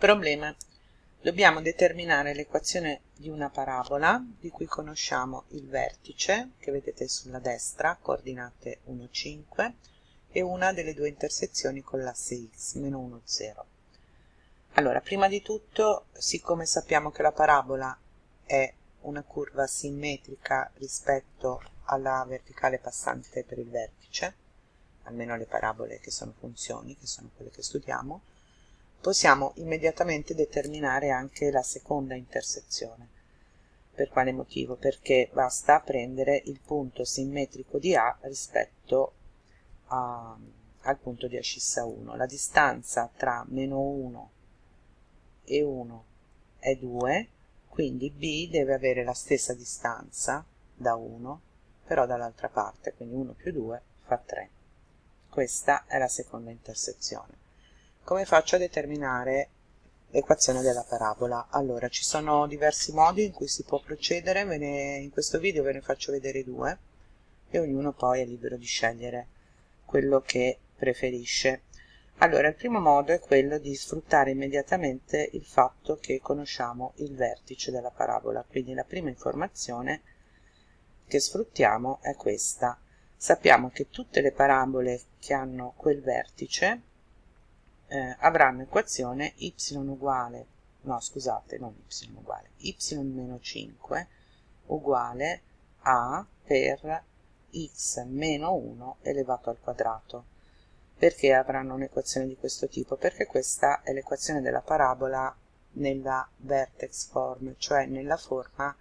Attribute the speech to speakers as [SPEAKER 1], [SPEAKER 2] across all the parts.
[SPEAKER 1] Problema. Dobbiamo determinare l'equazione di una parabola di cui conosciamo il vertice, che vedete sulla destra, coordinate 1, 5, e una delle due intersezioni con l'asse x, meno 1, 0. Allora, prima di tutto, siccome sappiamo che la parabola è una curva simmetrica rispetto alla verticale passante per il vertice, almeno le parabole che sono funzioni, che sono quelle che studiamo, possiamo immediatamente determinare anche la seconda intersezione. Per quale motivo? Perché basta prendere il punto simmetrico di A rispetto a, al punto di ascissa 1. La distanza tra meno 1 e 1 è 2, quindi B deve avere la stessa distanza da 1, però dall'altra parte, quindi 1 più 2 fa 3. Questa è la seconda intersezione. Come faccio a determinare l'equazione della parabola? Allora, ci sono diversi modi in cui si può procedere, ne, in questo video ve ne faccio vedere due e ognuno poi è libero di scegliere quello che preferisce. Allora, il primo modo è quello di sfruttare immediatamente il fatto che conosciamo il vertice della parabola, quindi la prima informazione che sfruttiamo è questa. Sappiamo che tutte le parabole che hanno quel vertice eh, avranno equazione y uguale, no scusate, non y uguale, y meno 5 uguale a per x meno 1 elevato al quadrato. Perché avranno un'equazione di questo tipo? Perché questa è l'equazione della parabola nella vertex form, cioè nella forma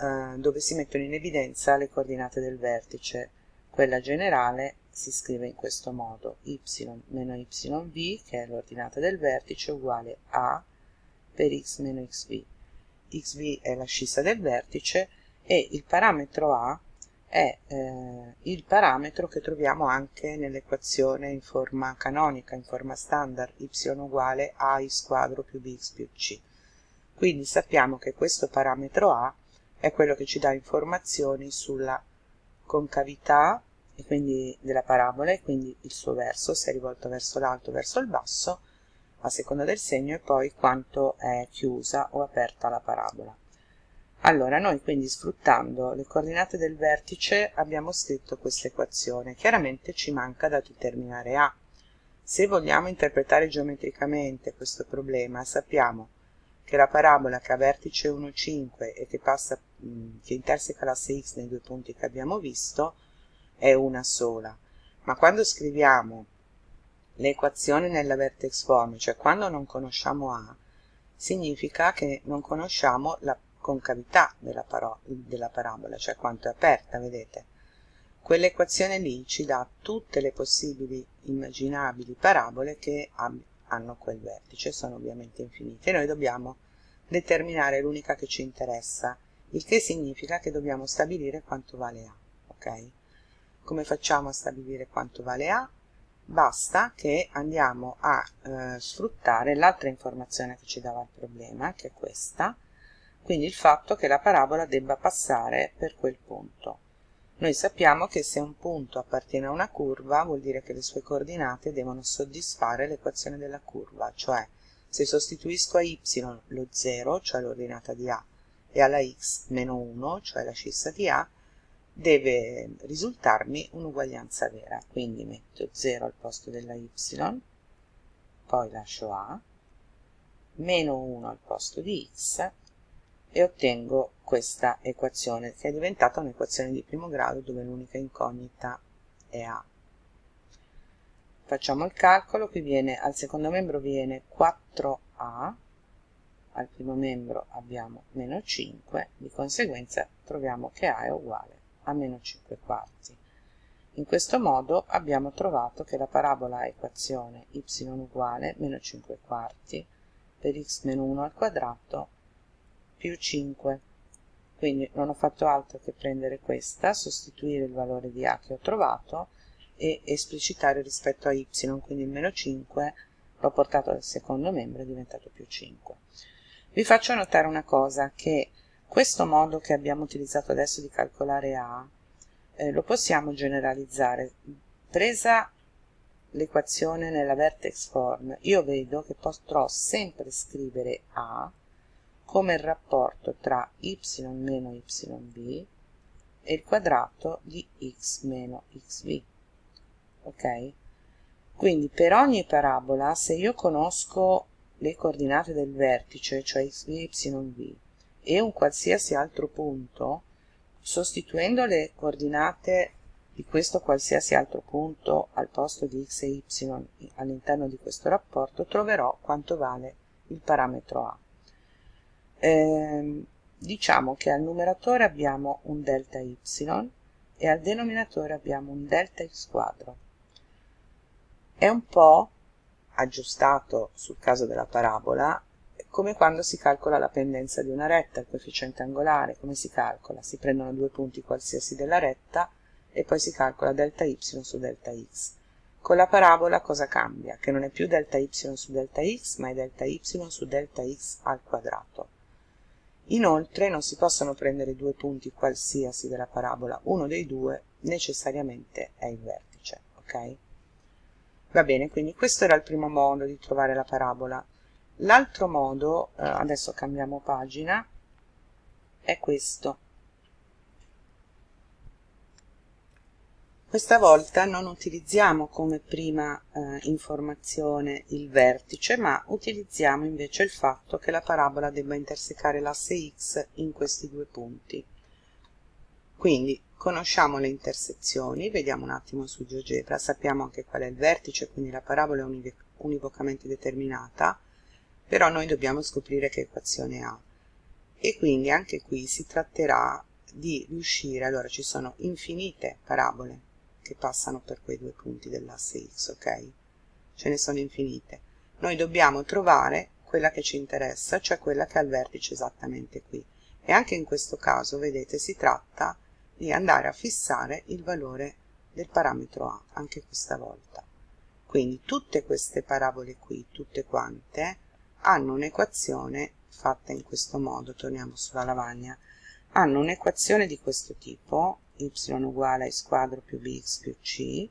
[SPEAKER 1] eh, dove si mettono in evidenza le coordinate del vertice. Quella generale si scrive in questo modo y meno yv che è l'ordinata del vertice uguale a per x meno xv xv è l'ascissa del vertice e il parametro a è eh, il parametro che troviamo anche nell'equazione in forma canonica, in forma standard, y uguale a x quadro più bx più c. Quindi sappiamo che questo parametro a è quello che ci dà informazioni sulla concavità e quindi della parabola e quindi il suo verso, se è rivolto verso l'alto o verso il basso, a seconda del segno, e poi quanto è chiusa o aperta la parabola. Allora, noi quindi sfruttando le coordinate del vertice abbiamo scritto questa equazione. Chiaramente ci manca da determinare A. Se vogliamo interpretare geometricamente questo problema, sappiamo che la parabola che ha vertice 1, 5 e che, passa, che interseca l'asse x nei due punti che abbiamo visto, è una sola, ma quando scriviamo l'equazione nella vertex form, cioè quando non conosciamo A, significa che non conosciamo la concavità della, della parabola, cioè quanto è aperta, vedete? Quell'equazione lì ci dà tutte le possibili immaginabili parabole che hanno quel vertice, sono ovviamente infinite, e noi dobbiamo determinare l'unica che ci interessa, il che significa che dobbiamo stabilire quanto vale A, ok? Come facciamo a stabilire quanto vale A? Basta che andiamo a eh, sfruttare l'altra informazione che ci dava il problema, che è questa, quindi il fatto che la parabola debba passare per quel punto. Noi sappiamo che se un punto appartiene a una curva vuol dire che le sue coordinate devono soddisfare l'equazione della curva, cioè se sostituisco a y lo 0, cioè l'ordinata di A, e alla x meno 1, cioè la scissa di A, deve risultarmi un'uguaglianza vera, quindi metto 0 al posto della y, poi lascio a, meno 1 al posto di x e ottengo questa equazione che è diventata un'equazione di primo grado dove l'unica incognita è a. Facciamo il calcolo, qui viene al secondo membro viene 4a, al primo membro abbiamo meno 5, di conseguenza troviamo che a è uguale a meno 5 quarti. In questo modo abbiamo trovato che la parabola equazione y uguale meno 5 quarti per x meno 1 al quadrato più 5. Quindi non ho fatto altro che prendere questa, sostituire il valore di a che ho trovato e esplicitare rispetto a y, quindi il meno 5 l'ho portato al secondo membro è diventato più 5. Vi faccio notare una cosa, che questo modo che abbiamo utilizzato adesso di calcolare A eh, lo possiamo generalizzare. Presa l'equazione nella vertex form, io vedo che potrò sempre scrivere A come il rapporto tra y meno yb e il quadrato di x meno xv. Ok? Quindi per ogni parabola, se io conosco le coordinate del vertice, cioè xv e yv, e un qualsiasi altro punto, sostituendo le coordinate di questo qualsiasi altro punto al posto di x e y all'interno di questo rapporto, troverò quanto vale il parametro a. Eh, diciamo che al numeratore abbiamo un delta y e al denominatore abbiamo un delta x quadro. È un po' aggiustato sul caso della parabola come quando si calcola la pendenza di una retta, il coefficiente angolare, come si calcola? Si prendono due punti qualsiasi della retta e poi si calcola delta y su delta x. Con la parabola cosa cambia? Che non è più delta y su delta x, ma è delta y su delta x al quadrato. Inoltre non si possono prendere due punti qualsiasi della parabola, uno dei due necessariamente è il vertice, ok? Va bene, quindi questo era il primo modo di trovare la parabola. L'altro modo, eh, adesso cambiamo pagina, è questo. Questa volta non utilizziamo come prima eh, informazione il vertice, ma utilizziamo invece il fatto che la parabola debba intersecare l'asse x in questi due punti. Quindi conosciamo le intersezioni, vediamo un attimo su GeoGebra, sappiamo anche qual è il vertice, quindi la parabola è univocamente determinata, però noi dobbiamo scoprire che equazione ha e quindi anche qui si tratterà di riuscire, allora ci sono infinite parabole che passano per quei due punti dell'asse x, ok? Ce ne sono infinite. Noi dobbiamo trovare quella che ci interessa, cioè quella che ha il vertice esattamente qui. E anche in questo caso, vedete, si tratta di andare a fissare il valore del parametro a, anche questa volta. Quindi tutte queste parabole qui, tutte quante, hanno un'equazione fatta in questo modo, torniamo sulla lavagna, hanno un'equazione di questo tipo, y uguale a squadro più bx più c,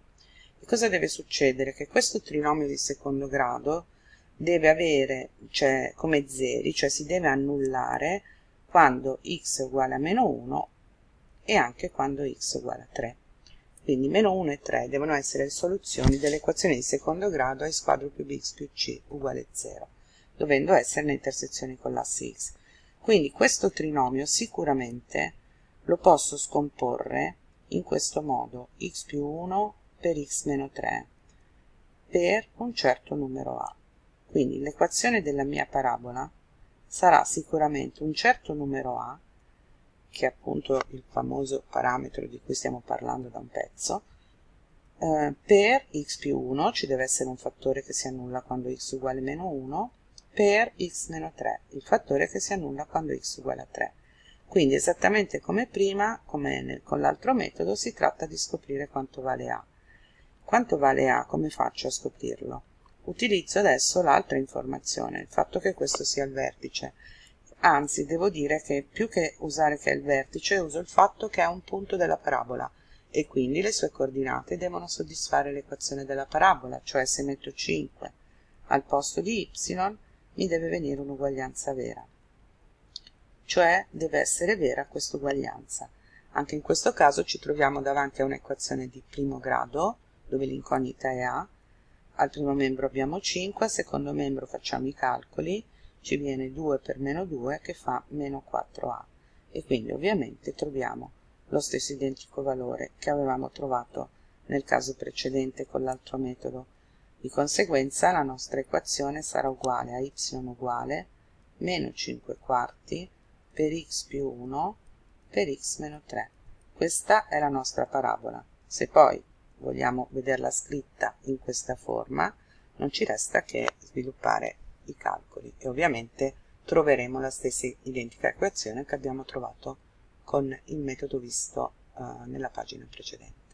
[SPEAKER 1] e cosa deve succedere? Che questo trinomio di secondo grado deve avere, cioè come zeri, cioè si deve annullare quando x è uguale a meno 1 e anche quando x è uguale a 3. Quindi meno 1 e 3 devono essere le soluzioni dell'equazione di secondo grado a squadro più bx più c uguale a 0 dovendo essere le intersezioni con l'asse x. Quindi questo trinomio sicuramente lo posso scomporre in questo modo x più 1 per x meno 3 per un certo numero a. Quindi l'equazione della mia parabola sarà sicuramente un certo numero a, che è appunto il famoso parametro di cui stiamo parlando da un pezzo, eh, per x più 1, ci deve essere un fattore che si annulla quando x uguale meno 1, per x meno 3, il fattore che si annulla quando x uguale a 3. Quindi esattamente come prima, come nel, con l'altro metodo, si tratta di scoprire quanto vale A. Quanto vale A? Come faccio a scoprirlo? Utilizzo adesso l'altra informazione, il fatto che questo sia il vertice. Anzi, devo dire che più che usare che è il vertice, uso il fatto che è un punto della parabola e quindi le sue coordinate devono soddisfare l'equazione della parabola, cioè se metto 5 al posto di y, mi deve venire un'uguaglianza vera. Cioè deve essere vera questa uguaglianza. Anche in questo caso ci troviamo davanti a un'equazione di primo grado, dove l'incognita è A. Al primo membro abbiamo 5, al secondo membro facciamo i calcoli, ci viene 2 per meno 2 che fa meno 4A. E quindi ovviamente troviamo lo stesso identico valore che avevamo trovato nel caso precedente con l'altro metodo di conseguenza la nostra equazione sarà uguale a y uguale meno 5 quarti per x più 1 per x meno 3. Questa è la nostra parabola. Se poi vogliamo vederla scritta in questa forma, non ci resta che sviluppare i calcoli e ovviamente troveremo la stessa identica equazione che abbiamo trovato con il metodo visto uh, nella pagina precedente.